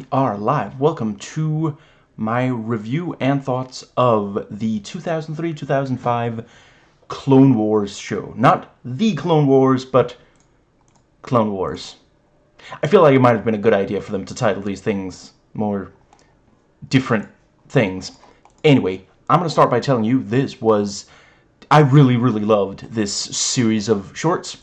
We are live. Welcome to my review and thoughts of the 2003-2005 Clone Wars show. Not The Clone Wars, but Clone Wars. I feel like it might have been a good idea for them to title these things more different things. Anyway, I'm going to start by telling you this was... I really, really loved this series of shorts.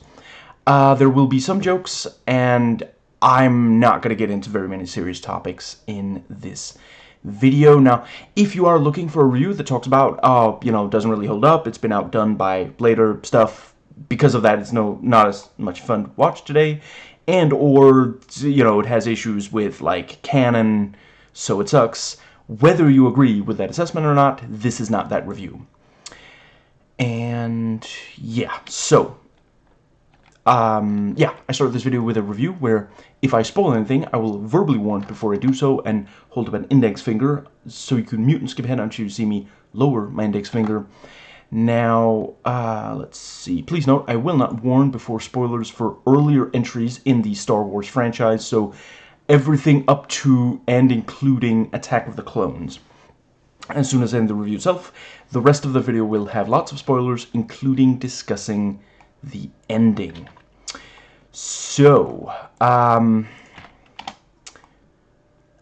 Uh, there will be some jokes, and I'm not going to get into very many serious topics in this video. Now, if you are looking for a review that talks about, oh, you know, doesn't really hold up, it's been outdone by later stuff, because of that, it's no not as much fun to watch today, and or, you know, it has issues with, like, canon, so it sucks. Whether you agree with that assessment or not, this is not that review. And, yeah, so, um, yeah, I started this video with a review where if I spoil anything, I will verbally warn before I do so and hold up an index finger so you can mute and skip ahead until you see me lower my index finger. Now, uh, let's see. Please note, I will not warn before spoilers for earlier entries in the Star Wars franchise, so everything up to and including Attack of the Clones. As soon as I end the review itself, the rest of the video will have lots of spoilers, including discussing the ending. So, um,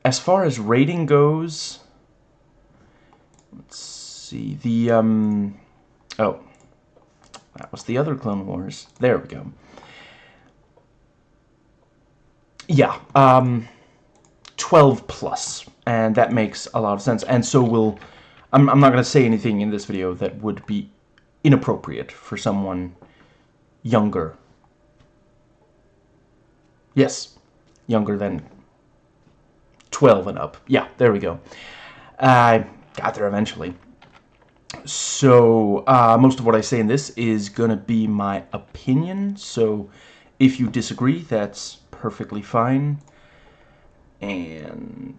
as far as rating goes, let's see, the, um, oh, that was the other Clone Wars. There we go. Yeah, um, 12 plus, and that makes a lot of sense. And so will, I'm, I'm not going to say anything in this video that would be inappropriate for someone younger Yes, younger than 12 and up. Yeah, there we go. I got there eventually. So, uh, most of what I say in this is going to be my opinion. So, if you disagree, that's perfectly fine. And,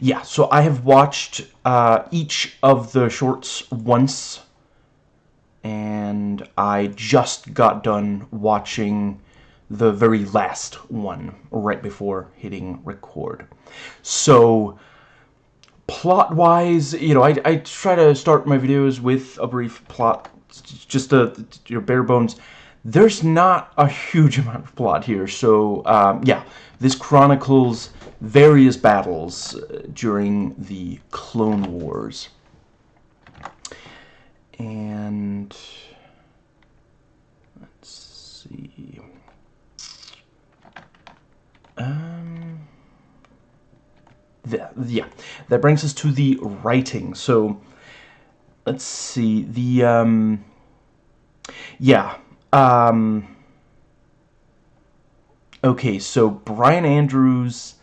yeah, so I have watched uh, each of the shorts once. And I just got done watching the very last one right before hitting record. So, plot-wise, you know, I, I try to start my videos with a brief plot, just a, your bare bones. There's not a huge amount of plot here, so, um, yeah, this chronicles various battles uh, during the Clone Wars. And, let's see... Um, the, yeah, that brings us to the writing. So, let's see. The, um, yeah. Um, okay, so Brian Andrews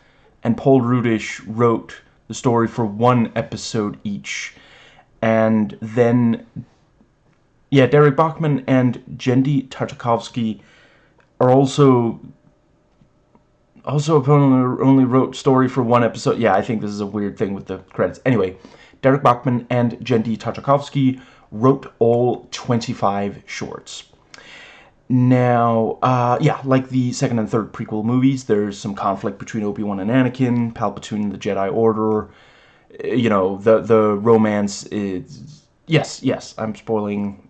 and Paul Rudish wrote the story for one episode each. And then, yeah, Derek Bachman and Genndy Tartakovsky are also also, only wrote story for one episode. Yeah, I think this is a weird thing with the credits. Anyway, Derek Bachman and Genndy Tartakovsky wrote all 25 shorts. Now, uh, yeah, like the second and third prequel movies, there's some conflict between Obi-Wan and Anakin, Palpatine and the Jedi Order. Eh, you know, the the romance is... Yes, yes, I'm spoiling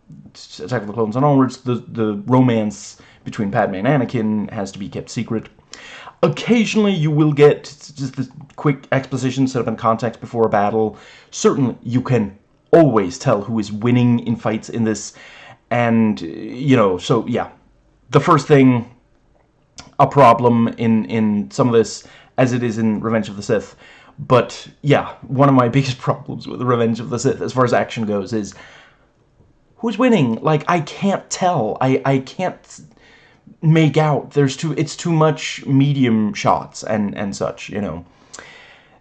Attack of the Clones and onwards. The, the romance between Padme and Anakin has to be kept secret. Occasionally you will get just the quick exposition set up in context before a battle. Certainly you can always tell who is winning in fights in this. And, you know, so yeah. The first thing, a problem in, in some of this, as it is in Revenge of the Sith. But, yeah, one of my biggest problems with Revenge of the Sith, as far as action goes, is who's winning? Like, I can't tell. I, I can't make out. There's too it's too much medium shots and and such, you know.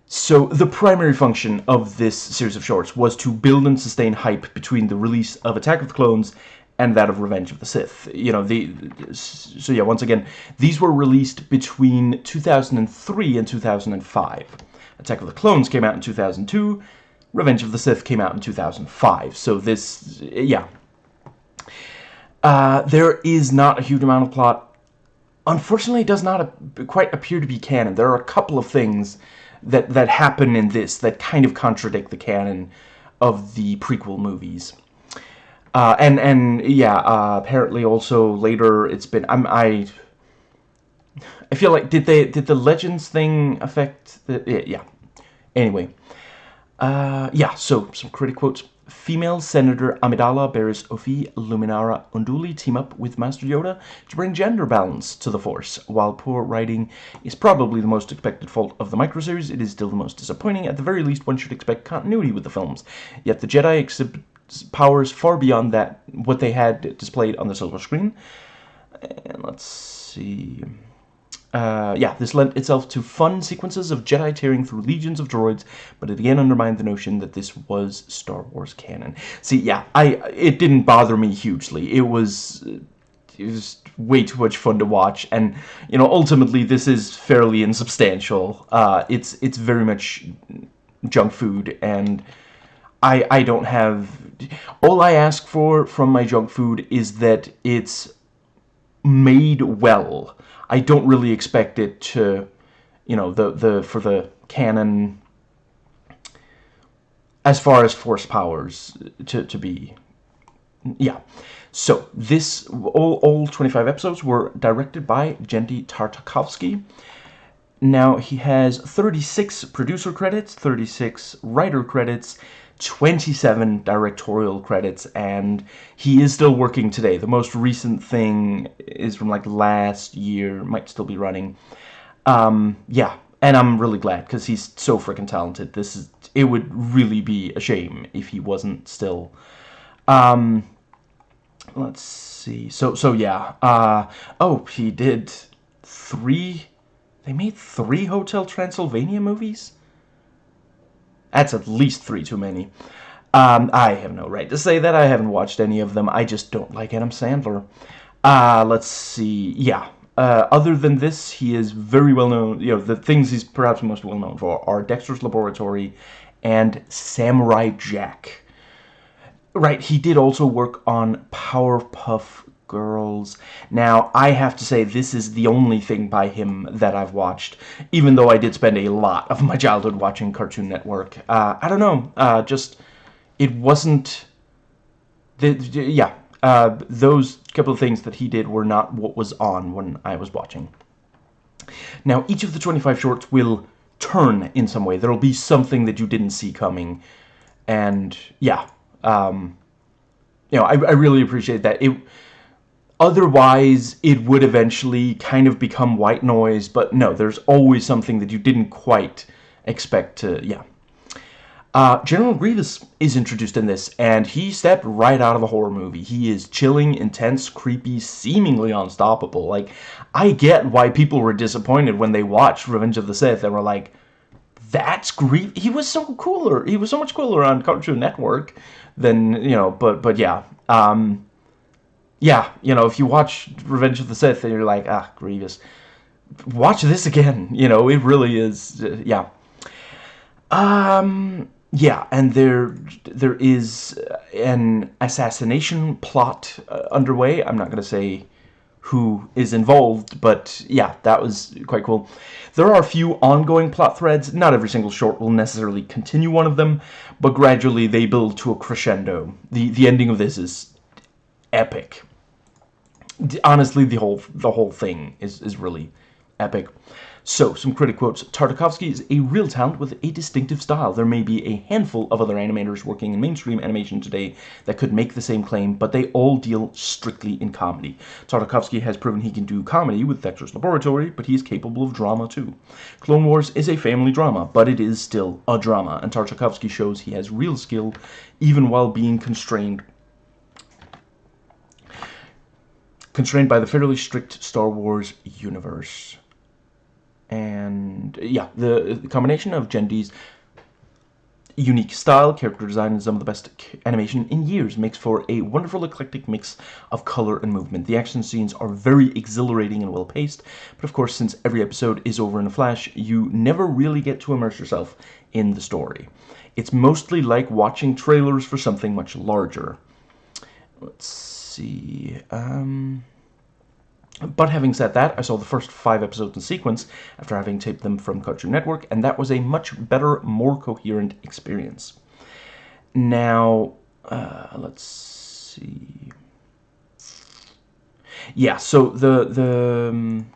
So the primary function of this series of shorts was to build and sustain hype between the release of Attack of the Clones and that of Revenge of the Sith. You know, the so yeah, once again, these were released between 2003 and 2005. Attack of the Clones came out in 2002, Revenge of the Sith came out in 2005. So this yeah, uh, there is not a huge amount of plot. unfortunately does not quite appear to be canon. There are a couple of things that, that happen in this that kind of contradict the canon of the prequel movies. Uh, and and yeah, uh, apparently also later it's been I'm I I feel like did they did the legends thing affect the yeah, yeah. anyway uh, yeah so some critic quotes female Senator Amidala Barriss Offee Luminara Unduli team up with Master Yoda to bring gender balance to the Force. While poor writing is probably the most expected fault of the microseries, it is still the most disappointing. At the very least, one should expect continuity with the films. Yet the Jedi exhibit powers far beyond that what they had displayed on the silver screen. And let's see. Uh, yeah, this lent itself to fun sequences of Jedi tearing through legions of droids, but it again undermined the notion that this was Star Wars canon. See, yeah, I it didn't bother me hugely. It was it was way too much fun to watch, and you know, ultimately, this is fairly insubstantial. Uh, it's it's very much junk food, and I I don't have all I ask for from my junk food is that it's made well. I don't really expect it to, you know, the the for the canon as far as force powers to to be. Yeah. So this all all 25 episodes were directed by Genndy Tartakovsky. Now he has 36 producer credits, 36 writer credits, 27 directorial credits and he is still working today. The most recent thing is from like last year might still be running. Um yeah and i'm really glad because he's so freaking talented. This is it would really be a shame if he wasn't still. Um let's see. So so yeah uh oh he did three they made three hotel transylvania movies that's at least three too many. Um, I have no right to say that. I haven't watched any of them. I just don't like Adam Sandler. Uh, let's see. Yeah. Uh, other than this, he is very well known. You know, the things he's perhaps most well known for are Dexter's Laboratory and Samurai Jack. Right, he did also work on Powerpuff Girls. Now, I have to say, this is the only thing by him that I've watched, even though I did spend a lot of my childhood watching Cartoon Network. Uh, I don't know, uh, just, it wasn't, the, yeah, uh, those couple of things that he did were not what was on when I was watching. Now, each of the 25 shorts will turn in some way. There will be something that you didn't see coming, and, yeah, um, you know, I, I really appreciate that. It Otherwise, it would eventually kind of become white noise, but no, there's always something that you didn't quite expect to, yeah. Uh, General Grievous is introduced in this, and he stepped right out of a horror movie. He is chilling, intense, creepy, seemingly unstoppable. Like, I get why people were disappointed when they watched Revenge of the Sith and were like, that's Grievous. He was so cooler. He was so much cooler on Cartoon Network than, you know, but, but yeah. Um, yeah, you know, if you watch Revenge of the Sith and you're like, ah, Grievous, watch this again. You know, it really is, uh, yeah. Um, yeah, and there there is an assassination plot uh, underway. I'm not going to say who is involved, but yeah, that was quite cool. There are a few ongoing plot threads. Not every single short will necessarily continue one of them, but gradually they build to a crescendo. The the ending of this is epic. Honestly, the whole the whole thing is is really epic. So, some critic quotes. Tartakovsky is a real talent with a distinctive style. There may be a handful of other animators working in mainstream animation today that could make the same claim, but they all deal strictly in comedy. Tartakovsky has proven he can do comedy with Dexter's Laboratory, but he is capable of drama too. Clone Wars is a family drama, but it is still a drama, and Tartakovsky shows he has real skill even while being constrained constrained by the fairly strict Star Wars universe. And uh, yeah, the, the combination of Genndy's unique style, character design, and some of the best animation in years makes for a wonderful eclectic mix of color and movement. The action scenes are very exhilarating and well-paced, but of course, since every episode is over in a flash, you never really get to immerse yourself in the story. It's mostly like watching trailers for something much larger. Let's see. Um, But having said that, I saw the first five episodes in sequence after having taped them from Cartoon Network, and that was a much better, more coherent experience. Now, uh, let's see. Yeah, so the the um,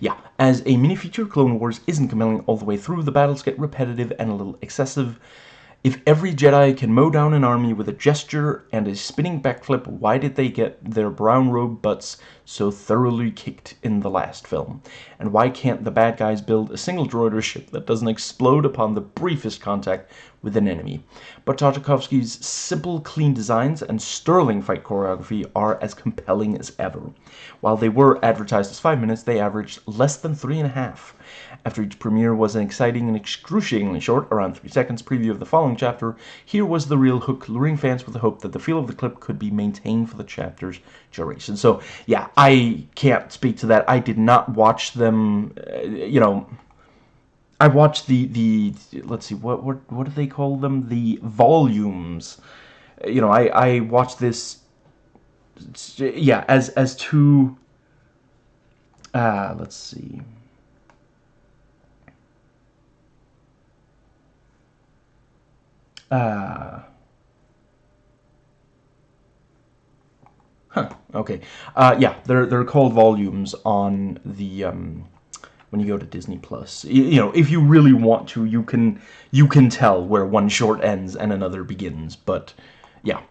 yeah, as a mini feature, Clone Wars isn't compelling all the way through. The battles get repetitive and a little excessive. If every Jedi can mow down an army with a gesture and a spinning backflip, why did they get their brown robe butts so thoroughly kicked in the last film? And why can't the bad guys build a single droider ship that doesn't explode upon the briefest contact with an enemy? But Tartakovsky's simple, clean designs and sterling fight choreography are as compelling as ever. While they were advertised as five minutes, they averaged less than three and a half. After each premiere was an exciting and excruciatingly short, around 3 seconds preview of the following chapter, here was the real hook, luring fans with the hope that the feel of the clip could be maintained for the chapter's duration. So, yeah, I can't speak to that. I did not watch them, uh, you know... I watched the, the, let's see, what, what, what do they call them? The volumes. You know, I, I watched this, yeah, as, as two, uh, let's see... Uh, huh, okay. Uh, yeah, they're, they're called volumes on the, um, when you go to Disney Plus. You, know, if you really want to, you can, you can tell where one short ends and another begins, but, yeah.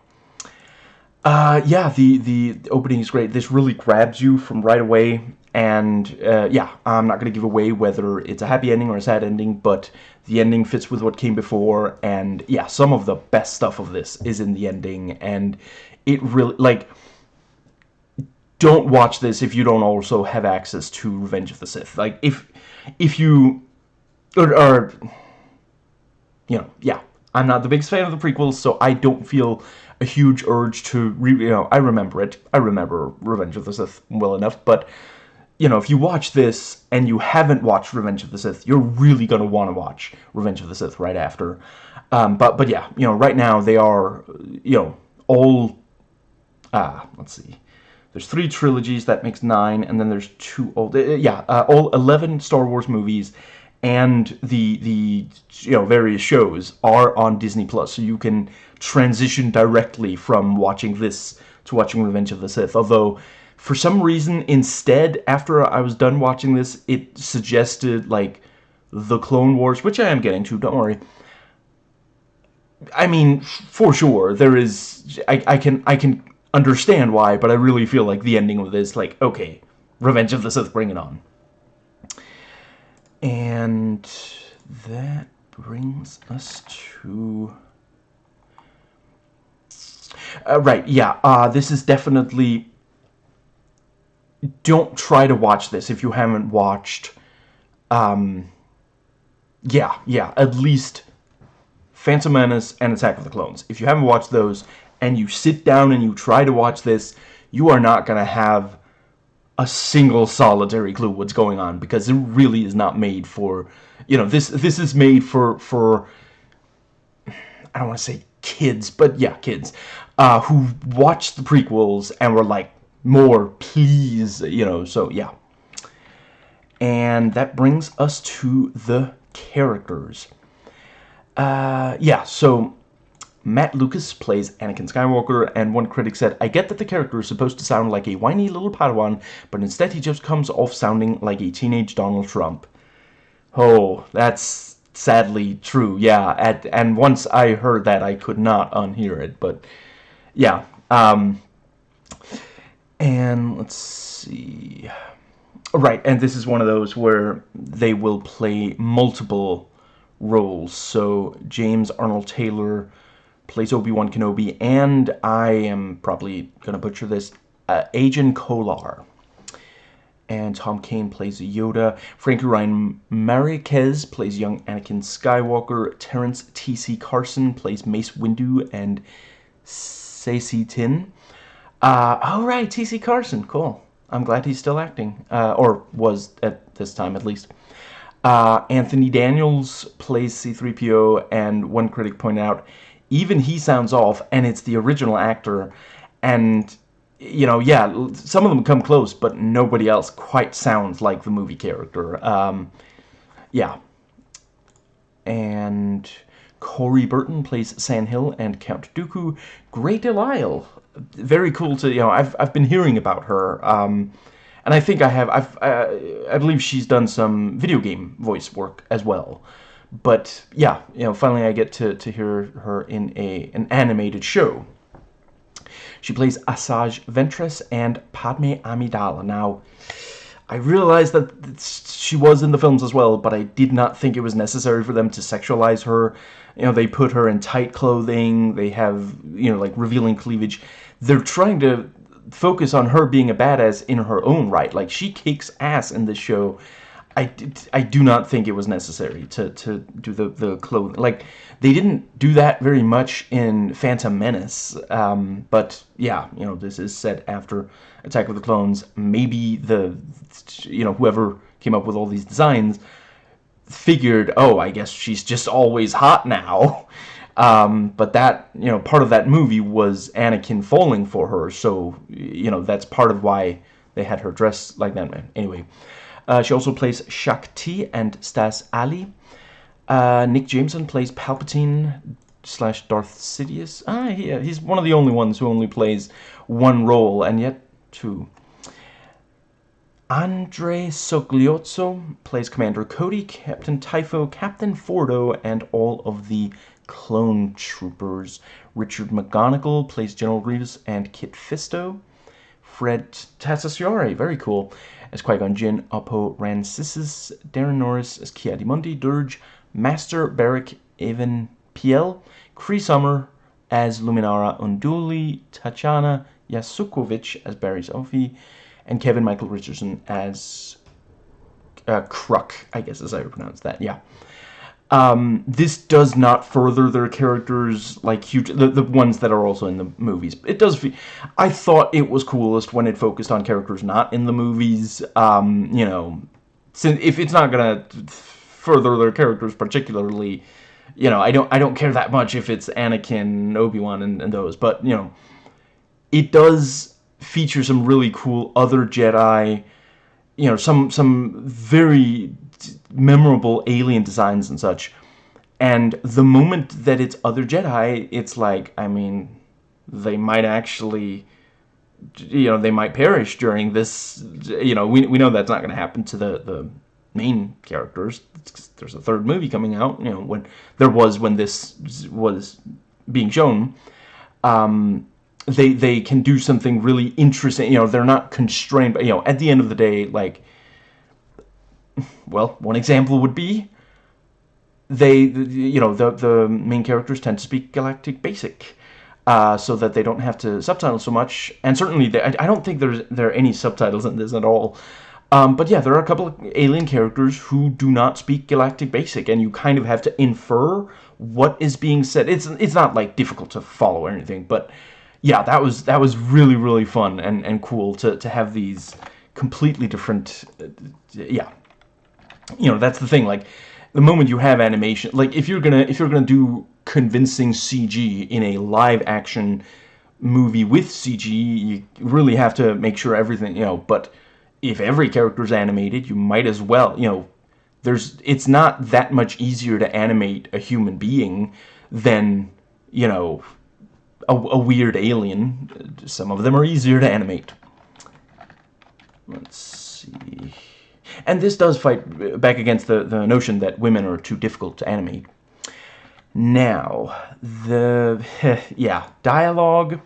Uh, yeah, the, the opening is great. This really grabs you from right away, and, uh, yeah, I'm not going to give away whether it's a happy ending or a sad ending, but the ending fits with what came before, and, yeah, some of the best stuff of this is in the ending, and it really, like, don't watch this if you don't also have access to Revenge of the Sith. Like, if, if you, or, or you know, yeah, I'm not the biggest fan of the prequels, so I don't feel a huge urge to, re you know, I remember it. I remember Revenge of the Sith well enough, but, you know, if you watch this and you haven't watched Revenge of the Sith, you're really going to want to watch Revenge of the Sith right after. Um, but, but yeah, you know, right now they are, you know, all, ah, let's see. There's three trilogies, that makes nine, and then there's two old, uh, yeah, uh, all 11 Star Wars movies, and the the you know various shows are on Disney Plus, so you can transition directly from watching this to watching Revenge of the Sith. Although, for some reason, instead, after I was done watching this, it suggested like the Clone Wars, which I am getting to. Don't worry. I mean, for sure, there is. I I can I can understand why, but I really feel like the ending of this, like, okay, Revenge of the Sith, bring it on. And that brings us to... Uh, right, yeah, uh, this is definitely... Don't try to watch this if you haven't watched... Um, yeah, yeah, at least Phantom Menace and Attack of the Clones. If you haven't watched those and you sit down and you try to watch this, you are not going to have a single solitary clue what's going on because it really is not made for you know this this is made for for I don't want to say kids but yeah kids uh, who watched the prequels and were like more please you know so yeah and that brings us to the characters uh, yeah so Mat Lucas plays Anakin Skywalker, and one critic said, I get that the character is supposed to sound like a whiny little Padawan, but instead he just comes off sounding like a teenage Donald Trump. Oh, that's sadly true, yeah, at, and once I heard that, I could not unhear it, but yeah, um, and let's see, right, and this is one of those where they will play multiple roles, so James Arnold Taylor plays Obi-Wan Kenobi, and I am probably going to butcher this, uh, Agen Kolar. And Tom Kane plays Yoda. Frankie Ryan Manriquez plays young Anakin Skywalker. Terrence T.C. Carson plays Mace Windu and Saesee Tiin. Uh, all right, T.C. Carson, cool. I'm glad he's still acting, uh, or was at this time at least. Uh, Anthony Daniels plays C-3PO, and one critic pointed out even he sounds off, and it's the original actor, and you know, yeah, some of them come close, but nobody else quite sounds like the movie character. Um, yeah. Corey Burton plays San Hill and Count Dooku. Grey DeLisle. Very cool to, you know, I've, I've been hearing about her. Um, and I think I have, I've, I believe she's done some video game voice work as well. But, yeah, you know, finally I get to, to hear her in a an animated show. She plays Asajj Ventress and Padme Amidala. Now, I realized that she was in the films as well, but I did not think it was necessary for them to sexualize her. You know, they put her in tight clothing, they have, you know, like revealing cleavage. They're trying to focus on her being a badass in her own right. Like, she kicks ass in this show. I, I do not think it was necessary to, to do the, the clothing. Like, they didn't do that very much in Phantom Menace, um, but yeah, you know, this is set after Attack of the Clones. Maybe the, you know, whoever came up with all these designs figured, oh, I guess she's just always hot now. Um, but that, you know, part of that movie was Anakin falling for her, so, you know, that's part of why they had her dress like that. Anyway, uh, she also plays Shaak Ti and Stass Allie. Uh, Nick Jameson plays Palpatine slash Darth Sidious. Ah, yeah, he's one of the only ones who only plays one role, and yet two. Andre Sogliuzzo plays Commander Cody, Captain Typho, Captain Fordo, and all of the clone troopers. Richard McGonagle plays General Grievous and Kit Fisto. Fred Tatasciore, very cool, as Qui-Gon Jinn, Oppo Rancisis, Daran Norris as Ki-Adi-Mundi, Durge, Master Beric Even Piell, Cree Summer as Luminara Unduli, Tatyana Yassukovich as Barriss Offee, and Kevin Michael Richardson as uh, Kruk, I guess is how you pronounce that, yeah. Um, this does not further their characters like huge the, the ones that are also in the movies it does I thought it was coolest when it focused on characters not in the movies um, you know since if it's not gonna further their characters particularly you know I don't I don't care that much if it's Anakin Obi-Wan and, and those but you know it does feature some really cool other Jedi you know some some very memorable alien designs and such. And the moment that it's other Jedi, it's like, I mean, they might actually, you know, they might perish during this, you know, we, we know that's not going to happen to the, the main characters. There's a third movie coming out, you know, when there was when this was being shown. Um, they they can do something really interesting. You know, they're not constrained. But you know, at the end of the day, like well, one example would be they, you know, the, the main characters tend to speak Galactic Basic. Uh, so that they don't have to subtitle so much, and certainly they, I, I don't think there's there are any subtitles in this at all. Um, but yeah, there are a couple of alien characters who do not speak Galactic Basic, and you kind of have to infer what is being said. It's it's not like difficult to follow or anything, but yeah, that was that was really really fun and and cool to to have these completely different, uh, yeah, you know, that's the thing. Like, the moment you have animation, like if you're gonna if you're gonna do convincing CG in a live action movie with CG, you really have to make sure everything, you know. But if every character is animated, you might as well, you know. There's it's not that much easier to animate a human being than you know a, a weird alien. Some of them are easier to animate. Let's see. And this does fight back against the, the notion that women are too difficult to animate. Now, the, yeah, dialogue.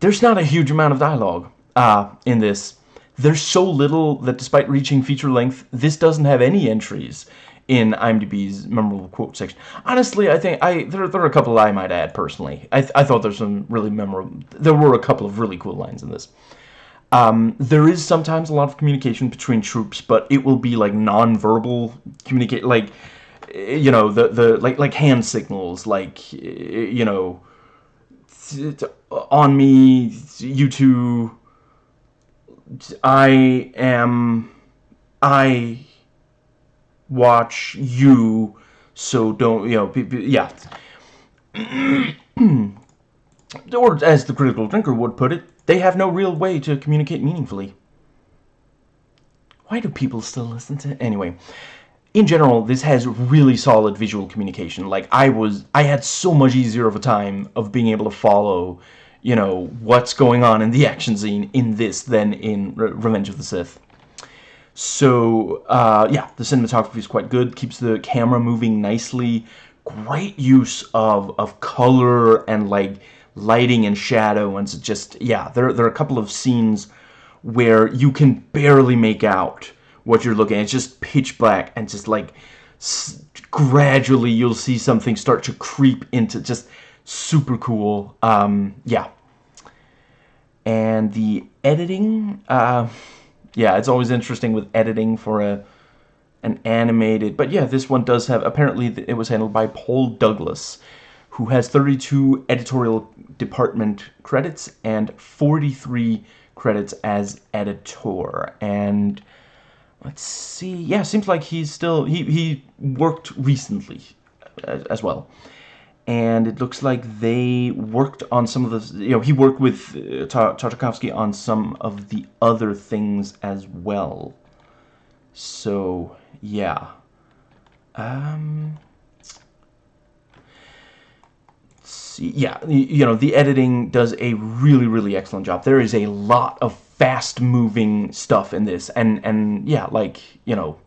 There's not a huge amount of dialogue uh, in this. There's so little that despite reaching feature length, this doesn't have any entries in IMDb's memorable quote section. Honestly, I think I there, there are a couple I might add personally. I, I thought there's some really memorable, there were a couple of really cool lines in this. Um, there is sometimes a lot of communication between troops, but it will be like non-verbal communicate, like you know the the like like hand signals, like you know on me, you two. I am, I watch you, so don't you know? Yeah. or as the critical drinker would put it, they have no real way to communicate meaningfully. Why do people still listen to? Anyway, in general, this has really solid visual communication. Like, I was, I had so much easier of a time of being able to follow, you know, what's going on in the action scene in this than in Re Revenge of the Sith. So, uh, yeah, the cinematography is quite good, keeps the camera moving nicely, great use of, of color and, like, lighting and shadow, and just, yeah, there, there are a couple of scenes where you can barely make out what you're looking at. It's just pitch black, and just, like, gradually you'll see something start to creep into just super cool. Um, yeah. And the editing, uh yeah, it's always interesting with editing for a an animated. But yeah, this one does have, apparently it was handled by Paul Douglas, who has 32 editorial department credits and 43 credits as editor. And let's see, yeah, seems like he's still, he, he worked recently as, as well and it looks like they worked on some of the, you know, he worked with uh, Tartakovsky on some of the other things as well. So, yeah. Um, yeah, you know, the editing does a really, really excellent job. There is a lot of fast-moving stuff in this, and, and, yeah, like, you know,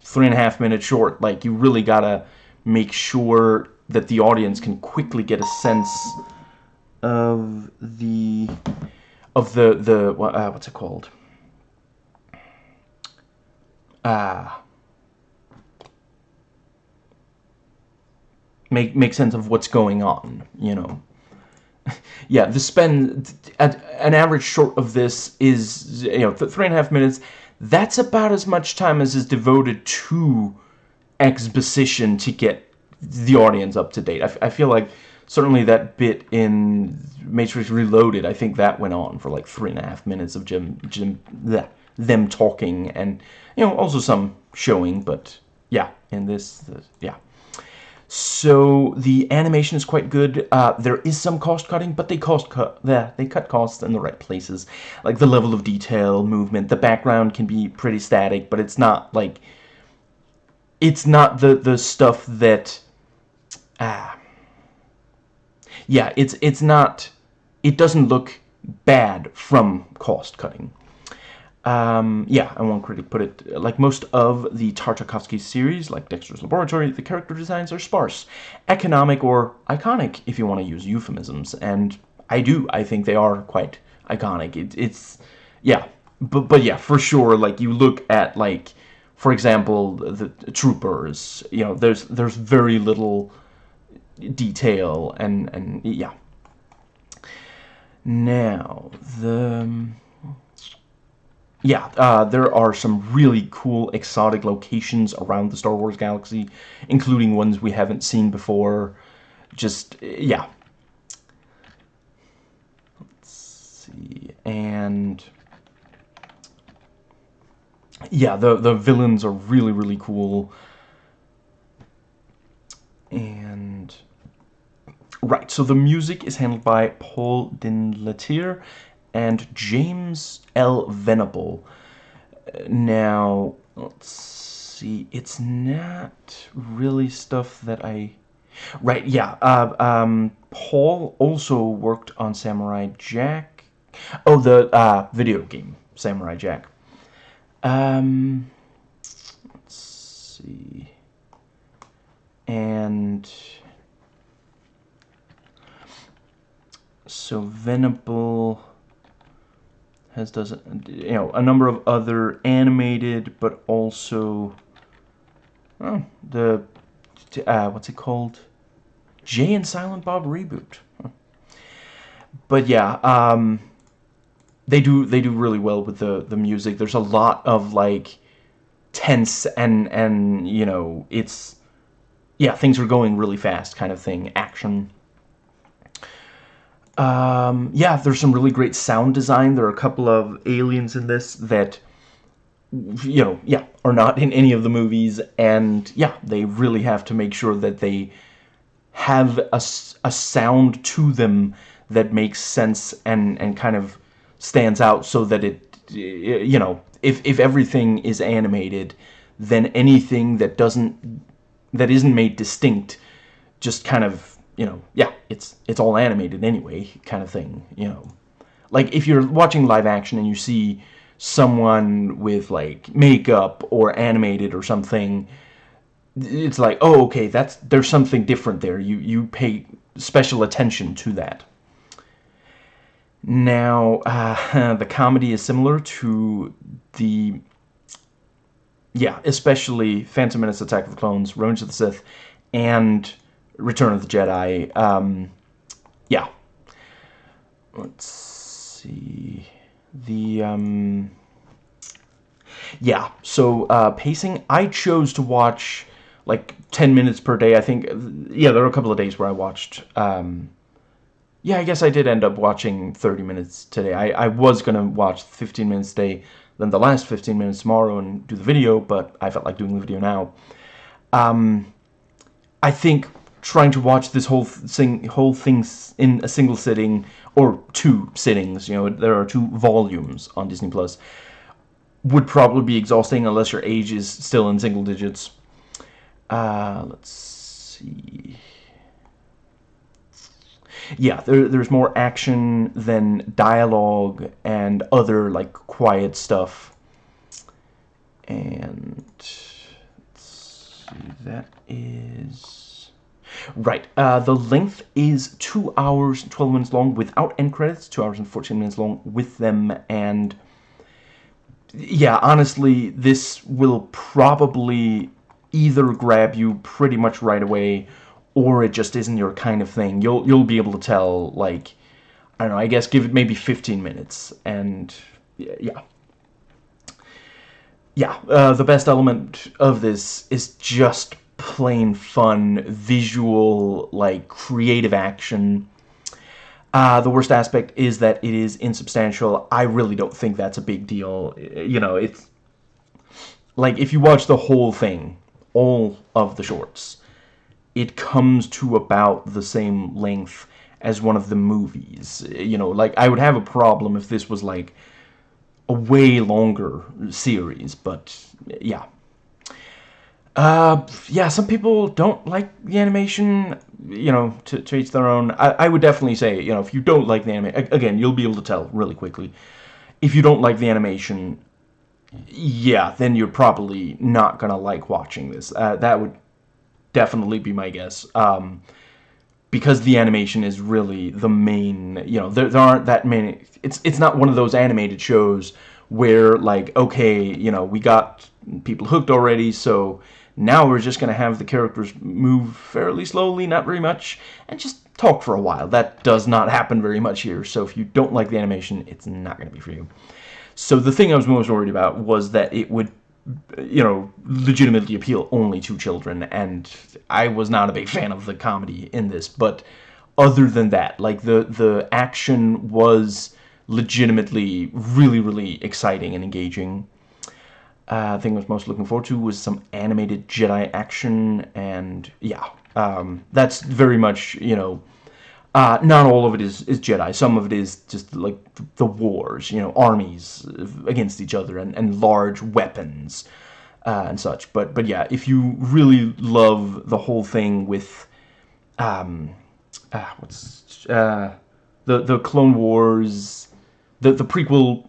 three and a half minutes short, like, you really gotta make sure that the audience can quickly get a sense of the of the the uh, what's it called? Ah. Uh, make make sense of what's going on you know? Yeah the spend at an average short of this is you know three and a half minutes. That's about as much time as is devoted to exposition to get the audience up to date. I, feel like certainly that bit in Matrix Reloaded, I think that went on for like three and a half minutes of Jim, Jim, bleh, them talking and, you know, also some showing, but yeah, in this, yeah. So the animation is quite good. Uh, there is some cost cutting, but they cost cut. They cut costs in the right places, like the level of detail, movement. The background can be pretty static, but it's not like it's not the the stuff that ah, yeah, it's it's not, it doesn't look bad from cost cutting. Um, yeah, and one critic put it, like most of the Tartakovsky series, like Dexter's Laboratory, the character designs are sparse, economic, or iconic, if you want to use euphemisms, and I do, I think they are quite iconic. It, it's, yeah, but, but yeah, for sure, like, you look at, like, for example, the, the troopers, you know, there's, there's very little detail and and yeah. Now the yeah uh, there are some really cool exotic locations around the Star Wars galaxy including ones we haven't seen before. Just yeah. Let's see and yeah the the villains are really really cool. And Right, so the music is handled by Paul Dinletir and James L. Venable. Now, let's see, it's not really stuff that I... Right, yeah, uh, um, Paul also worked on Samurai Jack. Oh, the uh, video game, Samurai Jack. Um, let's see. And... so Venable has does you know a number of other animated but also oh, the uh, what's it called? Jay and Silent Bob reboot. But yeah um, they do they do really well with the the music. There's a lot of like tense and and you know it's yeah things are going really fast kind of thing. Action um, yeah, there's some really great sound design. There are a couple of aliens in this that, you know, yeah, are not in any of the movies. And, yeah, they really have to make sure that they have a, a sound to them that makes sense and and kind of stands out so that it you know if if everything is animated then anything that doesn't that isn't made distinct just kind of you know yeah it's it's all animated anyway kind of thing you know. Like if you're watching live action and you see someone with like makeup or animated or something it's like oh okay that's there's something different there. You you pay special attention to that. Now uh, the comedy is similar to the yeah especially Phantom Menace Attack of the Clones Revenge of the Sith and Return of the Jedi. Um, yeah. Let's see. The um, yeah. So uh, pacing I chose to watch like 10 minutes per day. I think yeah there were a couple of days where I watched um, yeah I guess I did end up watching 30 minutes today. I, I was gonna watch 15 minutes today then the last 15 minutes tomorrow and do the video but I felt like doing the video now. Um, I think trying to watch this whole thing whole thing in a single sitting or two sittings you know there are two volumes on Disney Plus would probably be exhausting unless your age is still in single digits. Uh, let's see. Yeah there, there's more action than dialogue and other like quiet stuff. And see, that is Right, uh, the length is 2 hours 12 minutes long without end credits, 2 hours and 14 minutes long with them, and yeah, honestly, this will probably either grab you pretty much right away, or it just isn't your kind of thing. You'll, you'll be able to tell, like, I don't know, I guess give it maybe 15 minutes, and yeah. Yeah, uh, the best element of this is just plain fun, visual, like, creative action. Uh, the worst aspect is that it is insubstantial. I really don't think that's a big deal. You know, it's... Like, if you watch the whole thing, all of the shorts, it comes to about the same length as one of the movies. You know, like, I would have a problem if this was, like, a way longer series, but, yeah. Uh, yeah, some people don't like the animation, you know, to, to each their own. I, I would definitely say, you know, if you don't like the animation, again, you'll be able to tell really quickly. If you don't like the animation, yeah, then you're probably not gonna like watching this. Uh, that would definitely be my guess. Um, because the animation is really the main, you know, there, there aren't that many, it's, it's not one of those animated shows where, like, okay, you know, we got people hooked already, so now we're just going to have the characters move fairly slowly, not very much, and just talk for a while. That does not happen very much here, so if you don't like the animation, it's not going to be for you. So the thing I was most worried about was that it would, you know, legitimately appeal only to children, and I was not a big fan of the comedy in this, but other than that, like, the, the action was legitimately really, really exciting and engaging uh, thing I was most looking forward to was some animated Jedi action, and yeah, um, that's very much, you know, uh, not all of it is, is Jedi. Some of it is just like the wars, you know, armies against each other and, and large weapons uh, and such. But but yeah, if you really love the whole thing with, um, uh, what's uh, the the Clone Wars, the the prequel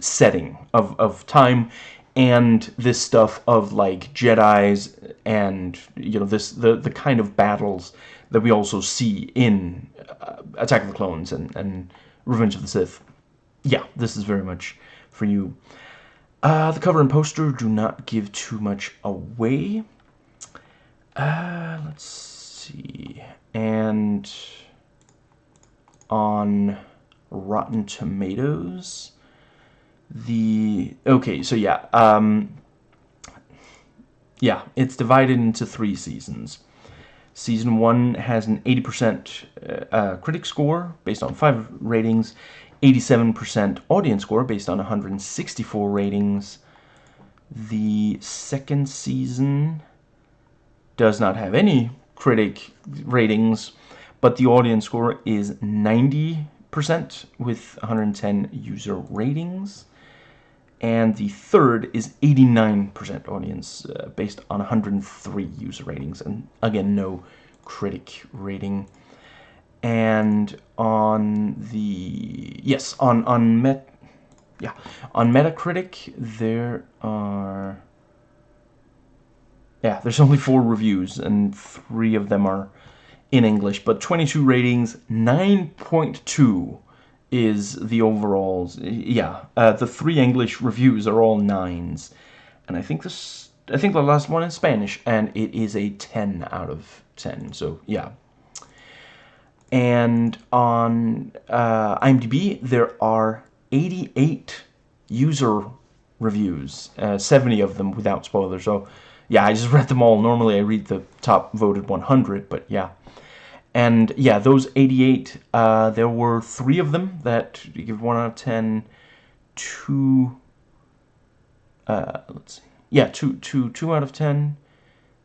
setting of of time and this stuff of like Jedi's and you know this the the kind of battles that we also see in uh, Attack of the Clones and and Revenge of the Sith. Yeah, this is very much for you. Uh, the cover and poster do not give too much away. Uh, let's see. And on Rotten Tomatoes, the okay so yeah um yeah it's divided into three seasons season one has an 80% uh, uh, critic score based on five ratings 87% audience score based on 164 ratings the second season does not have any critic ratings but the audience score is 90% with 110 user ratings. And the third is 89% audience uh, based on 103 user ratings. And again, no critic rating. And on the, yes, on, on Met, yeah, on Metacritic, there are, yeah, there's only four reviews, and three of them are in English, but 22 ratings, 9.2 is the overalls. Yeah, uh, the three English reviews are all nines, and I think this, I think the last one is Spanish, and it is a 10 out of 10. So yeah. And on uh, IMDb, there are 88 user reviews, uh, 70 of them without spoilers. So yeah, I just read them all. Normally I read the top voted 100, but yeah. And yeah, those 88, uh, there were three of them that give 1 out of 10, two, uh, let's see, yeah, two, two, two out of 10,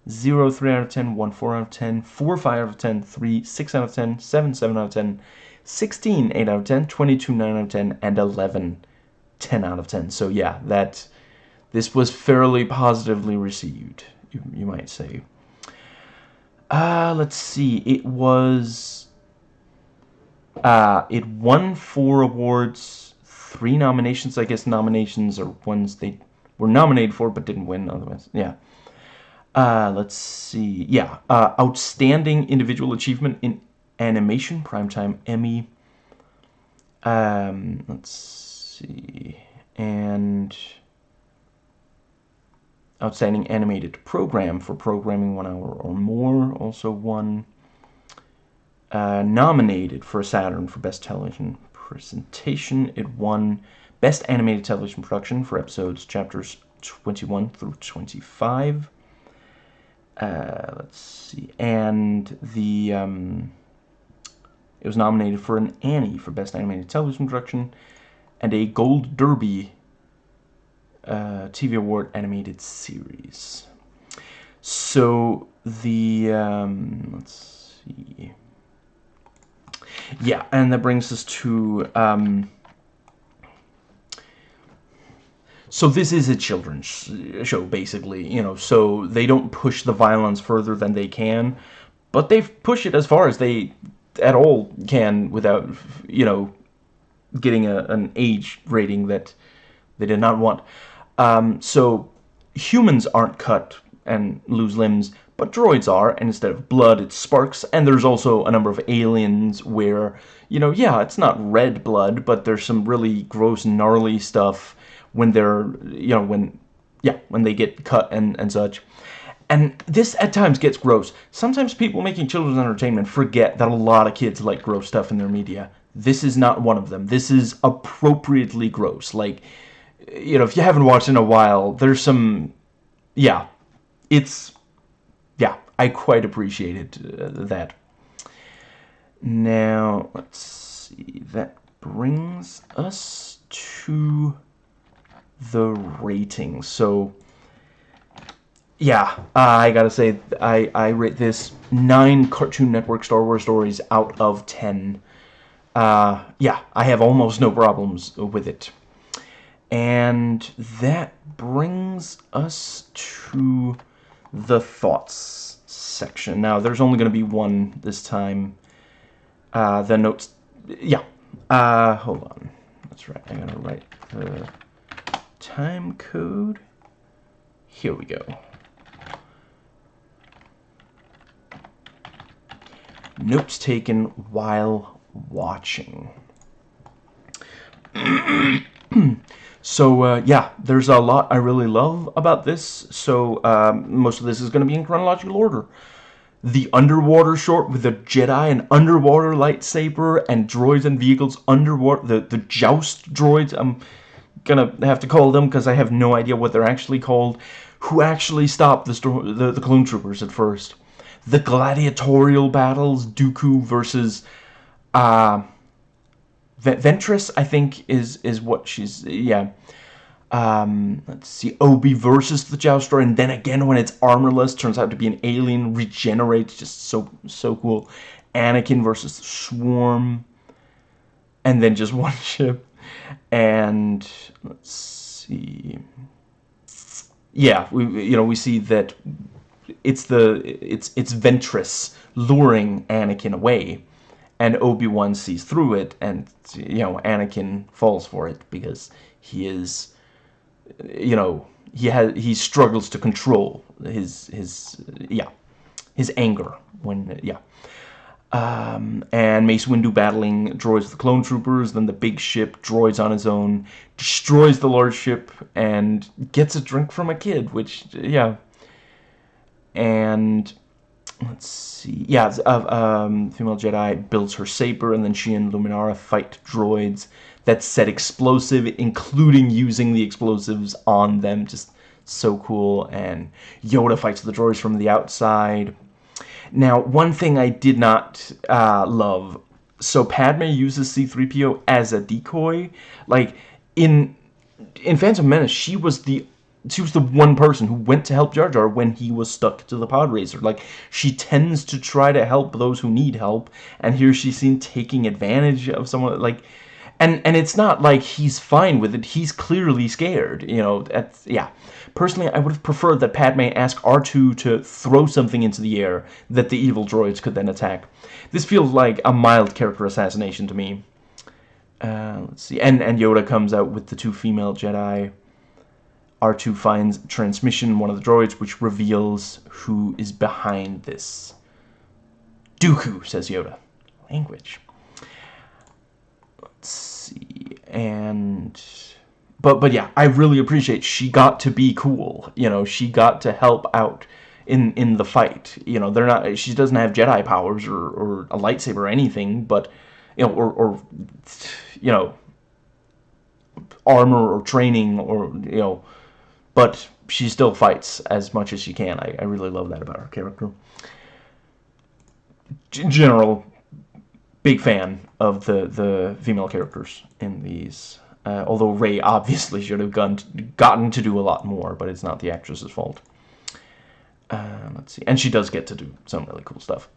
0, 3 out of 10, 1, 4 out of 10, 4, 5 out of 10, 3, 6 out of 10, 7, 7 out of 10, 16, 8 out of 10, 22, 9 out of 10, and 11, 10 out of 10. So yeah, that, this was fairly positively received, you, you might say. Uh, let's see. It was. Uh, it won four awards, three nominations. I guess nominations are ones they were nominated for but didn't win otherwise. Yeah. Uh, let's see. Yeah. Uh, outstanding individual achievement in animation, primetime Emmy. Um, let's see. And Outstanding Animated Program for programming one hour or more. Also won. Uh, nominated for a Saturn for Best Television Presentation. It won Best Animated Television Production for episodes chapters 21 through 25. Uh, let's see. And the um, it was nominated for an Annie for Best Animated Television Production and a Gold Derby uh, TV Award animated series. So the um, let's see, yeah, and that brings us to um, so this is a children's show basically, you know. So they don't push the violence further than they can, but they push it as far as they at all can without, you know, getting a, an age rating that they did not want. Um, so humans aren't cut and lose limbs, but droids are, and instead of blood, it's sparks, and there's also a number of aliens where, you know, yeah, it's not red blood, but there's some really gross, gnarly stuff when they're, you know, when, yeah, when they get cut and, and such. And this at times gets gross. Sometimes people making children's entertainment forget that a lot of kids like gross stuff in their media. This is not one of them. This is appropriately gross. Like, you know, if you haven't watched in a while, there's some, yeah, it's, yeah, I quite appreciated uh, that. Now, let's see, that brings us to the rating. So, yeah, I gotta say, I, I rate this 9 Cartoon Network Star Wars stories out of 10. Uh, yeah, I have almost no problems with it. And that brings us to the thoughts section. Now, there's only going to be one this time. Uh, the notes, yeah. Uh, hold on. That's right. I'm going to write the time code. Here we go. Notes taken while watching. So uh, yeah, there's a lot I really love about this. So um, most of this is going to be in chronological order. The underwater short with the Jedi and underwater lightsaber and droids and vehicles underwater. The the joust droids. I'm gonna have to call them because I have no idea what they're actually called. Who actually stopped the the, the clone troopers at first? The gladiatorial battles, Dooku versus. Uh, Ventress, I think, is is what she's yeah. Um, let's see, Obi versus the Jouster, and then again when it's armorless, turns out to be an alien, regenerates, just so so cool. Anakin versus the Swarm, and then just one ship. And let's see. Yeah, we you know we see that it's the it's it's Ventress luring Anakin away, and Obi Wan sees through it, and you know Anakin falls for it because he is, you know, he has he struggles to control his his yeah his anger when yeah. Um, and Mace Windu battling droids the clone troopers, then the big ship, droids on his own, destroys the large ship, and gets a drink from a kid, which, yeah. And, let's see, yeah, uh, um, female Jedi builds her saber, and then she and Luminara fight droids that set explosive, including using the explosives on them, just so cool, and Yoda fights the droids from the outside, now, one thing I did not uh, love, so Padme uses C-3PO as a decoy. Like, in in Phantom Menace, she was the she was the one person who went to help Jar Jar when he was stuck to the pod racer. Like, she tends to try to help those who need help, and here she's seen taking advantage of someone, like, and and it's not like he's fine with it. He's clearly scared, you know. That's, yeah. Personally, I would have preferred that Padme ask R2 to throw something into the air that the evil droids could then attack. This feels like a mild character assassination to me. Uh, let's see. And, and Yoda comes out with the two female Jedi. R2 finds transmission one of the droids, which reveals who is behind this. Dooku, says Yoda. Language. Let's see. And but but yeah, I really appreciate she got to be cool. You know, she got to help out in in the fight. You know, they're not she doesn't have Jedi powers or or a lightsaber or anything, but you know, or or you know, armor or training or you know, but she still fights as much as she can. I, I really love that about her character. G general, big fan of the the female characters in these uh, although Ray obviously should have gone gotten to do a lot more, but it's not the actress's fault. Uh, let's see. And she does get to do some really cool stuff.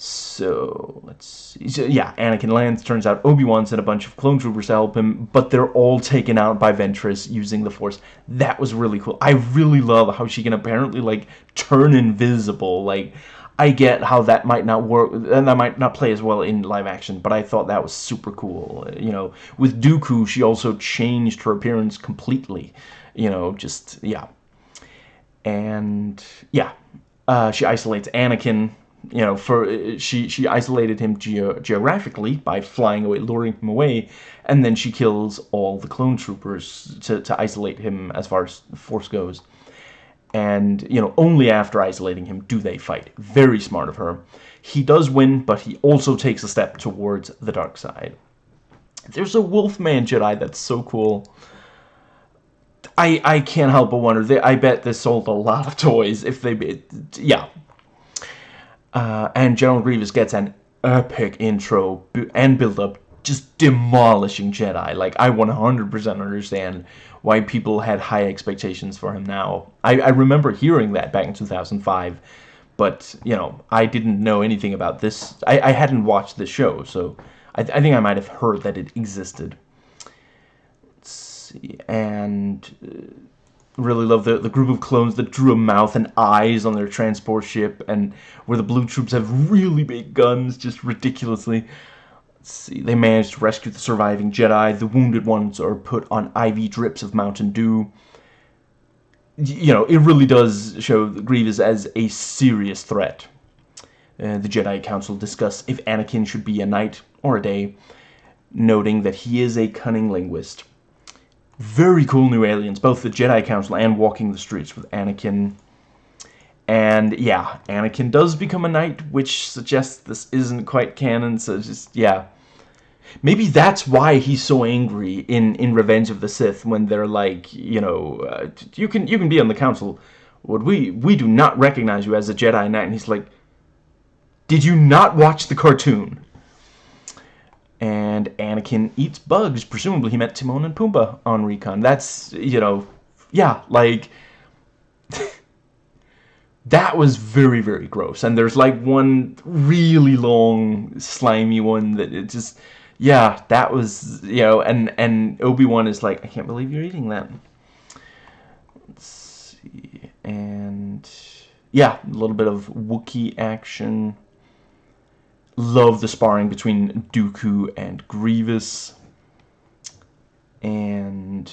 So, let's see. So, yeah, Anakin lands. Turns out Obi-Wan sent a bunch of clone troopers to help him, but they're all taken out by Ventress using the Force. That was really cool. I really love how she can apparently, like, turn invisible. Like, I get how that might not work, and that might not play as well in live action, but I thought that was super cool. You know, with Dooku, she also changed her appearance completely. You know, just, yeah. And, yeah. Uh, she isolates Anakin, you know, for uh, she she isolated him ge geographically by flying away, luring him away, and then she kills all the clone troopers to, to isolate him as far as Force goes. And you know only after isolating him do they fight. Very smart of her. He does win but he also takes a step towards the dark side. There's a wolfman jedi that's so cool. I i can't help but wonder. They, i bet this sold a lot of toys if they yeah uh, and general grievous gets an epic intro and build up just demolishing jedi like i 100% understand why people had high expectations for him now. I, I remember hearing that back in 2005, but, you know, I didn't know anything about this. I, I hadn't watched the show, so I, I think I might have heard that it existed. Let's see, and... Really love the, the group of clones that drew a mouth and eyes on their transport ship and where the blue troops have really big guns just ridiculously see, they managed to rescue the surviving Jedi. The wounded ones are put on IV drips of Mountain Dew. You know, it really does show Grievous as a serious threat. Uh, the Jedi Council discuss if Anakin should be a knight or a day, noting that he is a cunning linguist. Very cool new aliens, both the Jedi Council and Walking the Streets with Anakin. And yeah, Anakin does become a knight, which suggests this isn't quite canon, so just, yeah. Maybe that's why he's so angry in in Revenge of the Sith when they're like, you know, uh, you can you can be on the council, but we we do not recognize you as a Jedi Knight. And he's like, did you not watch the cartoon? And Anakin eats bugs. Presumably he met Timon and Pumbaa on Recon. That's you know, yeah, like. that was very very gross and there's like one really long slimy one that it just yeah that was you know and and obi-wan is like i can't believe you're eating that let's see and yeah a little bit of wookie action love the sparring between dooku and grievous. And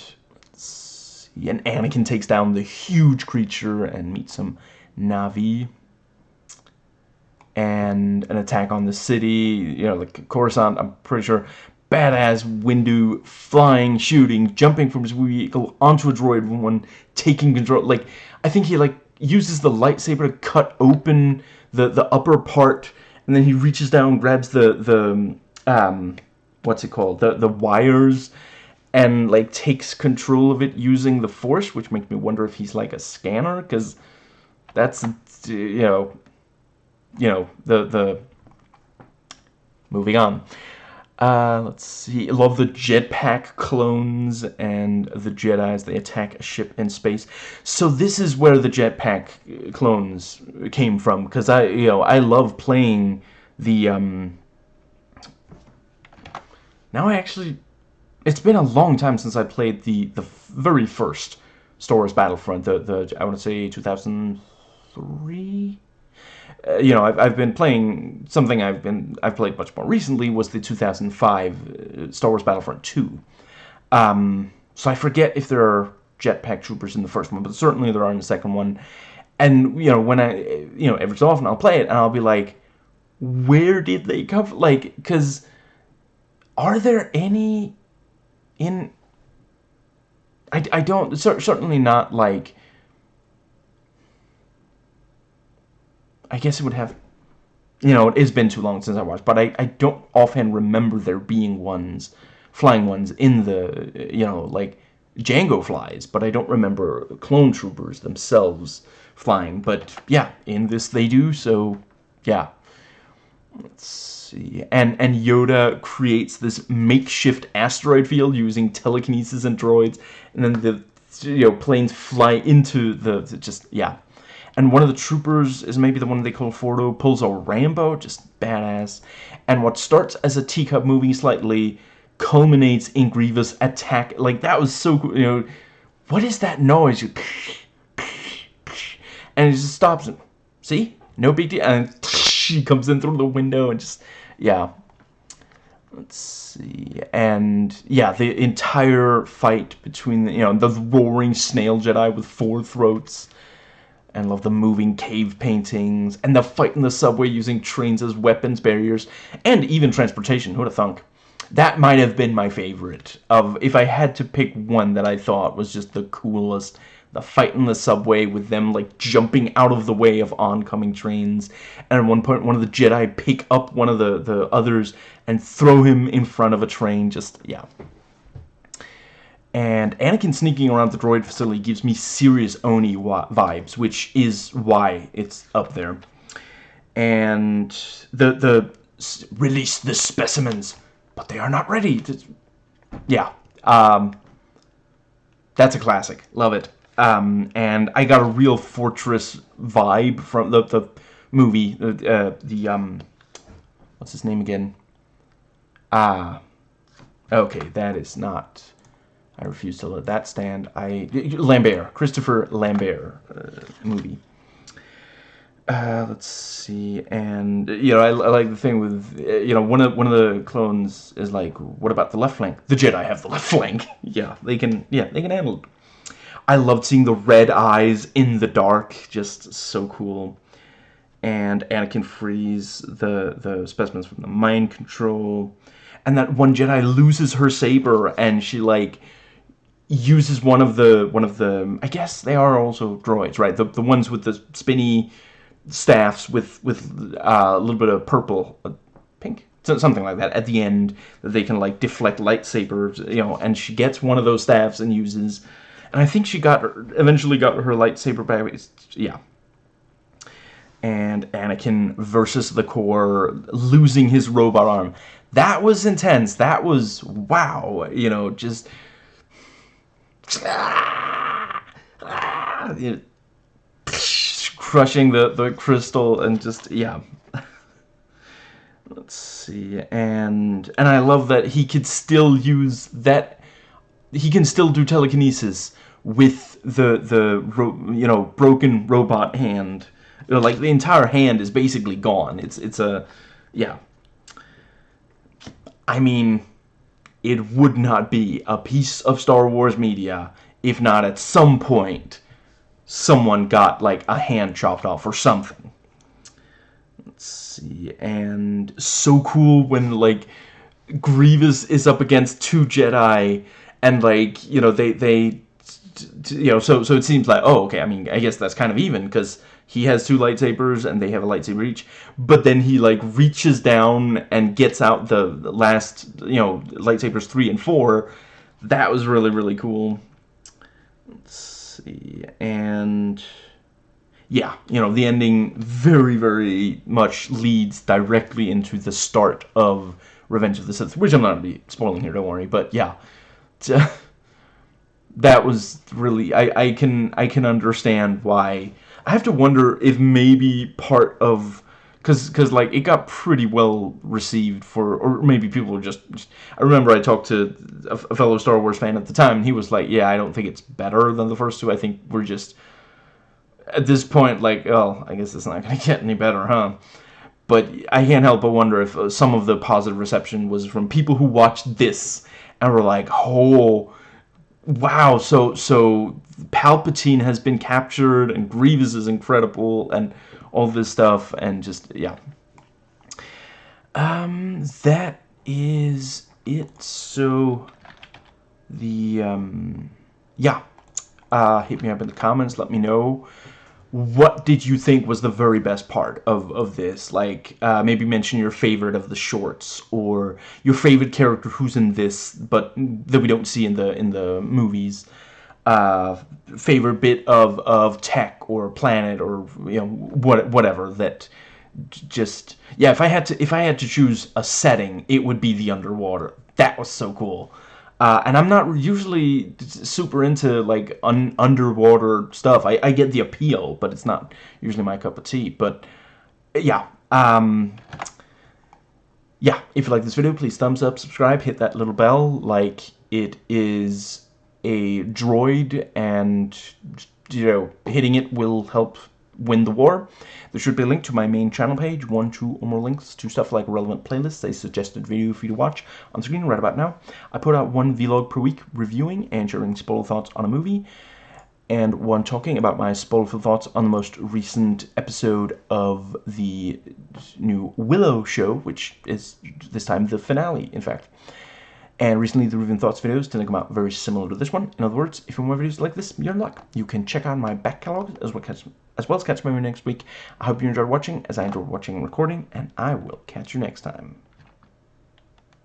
and Anakin takes down the huge creature and meets some Na'vi. And an attack on the city, you know, like Coruscant, I'm pretty sure, badass Windu flying, shooting, jumping from his vehicle onto a droid one, taking control, like, I think he, like, uses the lightsaber to cut open the, the upper part, and then he reaches down, grabs the, the, um, what's it called, the, the wires, and, like, takes control of it using the Force, which makes me wonder if he's, like, a scanner, because that's you know you know the the moving on uh, let's see. Love the jetpack clones and the Jedi's. They attack a ship in space. So this is where the jetpack clones came from, because I, you know, I love playing the. Um... Now I actually, it's been a long time since I played the the very first Star Wars Battlefront. The the I want to say 2000 three. You know, I've, I've been playing something I've been I've played much more recently was the 2005 uh, Star Wars Battlefront 2. Um, so I forget if there are jetpack troopers in the first one, but certainly there are in the second one. And you know, when I you know every so often I'll play it and I'll be like, where did they come? From? Like, because are there any in? I I don't certainly not like I guess it would have, you know, it has been too long since I watched, but I, I don't offhand remember there being ones, flying ones in the, you know, like Jango flies, but I don't remember clone troopers themselves flying. But yeah, in this they do, so yeah. Let's see. And and Yoda creates this makeshift asteroid field using telekinesis and droids, and then the you know planes fly into the just yeah and one of the troopers is maybe the one they call Fordo, pulls a Rambo, just badass. And what starts as a teacup moving slightly culminates in Grievous attack. Like, that was so cool, you know. What is that noise? You, and it just stops him. See? No big deal. And she comes in through the window and just, yeah. Let's see. And, yeah, the entire fight between, the, you know, the roaring snail Jedi with four throats and love the moving cave paintings, and the fight in the subway using trains as weapons barriers, and even transportation, who'd have thunk? That might have been my favorite, of if I had to pick one that I thought was just the coolest, the fight in the subway with them like jumping out of the way of oncoming trains, and at one point one of the Jedi pick up one of the, the others and throw him in front of a train, just, yeah, and Anakin sneaking around the droid facility gives me serious Oni vibes, which is why it's up there. And the the release the specimens, but they are not ready. To, yeah, um, that's a classic. Love it. Um, and I got a real Fortress vibe from the the movie. Uh, the um, what's his name again? Ah, okay, that is not. I refuse to let that stand. I Lambert, Christopher Lambert uh, movie. Uh, let's see, and you know, I, I, like the thing with you know one of one of the clones is like, what about the left flank? The Jedi have the left flank. yeah, they can. Yeah, they can handle it. I loved seeing the red eyes in the dark, just so cool. And Anakin frees the the specimens from the mind control, and that one Jedi loses her saber, and she like uses one of the one of the I guess they are also droids, right? The the ones with the spinny staffs with with uh, a little bit of purple, uh, pink, something like that at the end that they can like deflect lightsabers, you know. And she gets one of those staffs and uses, and I think she got her, eventually got her lightsaber back. It's, yeah. And Anakin versus the core, losing his robot arm. That was intense. That was wow. You know, just crushing the the crystal and just yeah. Let's see, and and I love that he could still use that. He can still do telekinesis with the the you know broken robot hand. You know, like the entire hand is basically gone. It's it's a yeah. I mean, it would not be a piece of Star Wars media if not at some point someone got like a hand chopped off or something. Let's see, and so cool when like Grievous is up against two Jedi, and like you know they they you know so so it seems like oh okay I mean I guess that's kind of even because he has two lightsabers and they have a lightsaber each but then he like reaches down and gets out the last you know lightsabers three and four. That was really really cool. Let's see and yeah you know the ending very very much leads directly into the start of Revenge of the Sith which I'm not gonna be spoiling here don't worry but yeah. That was really I, I can I can understand why I have to wonder if maybe part of because because like it got pretty well received for or maybe people were just, just, I remember I talked to a, fellow Star Wars fan at the time and he was like yeah I don't think it's better than the first two. I think we're just at this point like oh I guess it's not gonna get any better huh? But I can't help but wonder if uh, some of the positive reception was from people who watched this and were like oh wow so so Palpatine has been captured and Grievous is incredible and all this stuff and just yeah. Um that is it. So the um yeah. Uh hit me up in the comments. Let me know what did you think was the very best part of, of this? Like, uh, maybe mention your favorite of the shorts, or your favorite character who's in this, but that we don't see in the in the movies. Uh, favorite bit of, of tech or planet or you know what whatever that just yeah if I had to if I had to choose a setting it would be the underwater. That was so cool uh, and I'm not usually super into like un underwater stuff. I, I get the appeal but it's not usually my cup of tea. But yeah um, yeah if you like this video please thumbs up subscribe hit that little bell. Like it is a droid and, you know, hitting it will help win the war. There should be a link to my main channel page, one, two, or more links to stuff like relevant playlists, a suggested video for you to watch on screen right about now. I put out one vlog per week reviewing and sharing spoiler thoughts on a movie, and one talking about my spoiler thoughts on the most recent episode of the new Willow show, which is this time the finale, in fact. And recently the Reviewing Thoughts videos tend to come out very similar to this one. In other words, if you want more videos like this, you're in luck. You can check out my back catalog as well, catch, as well as catch my next week. I hope you enjoyed watching as I enjoyed watching and recording, and I will catch you next time.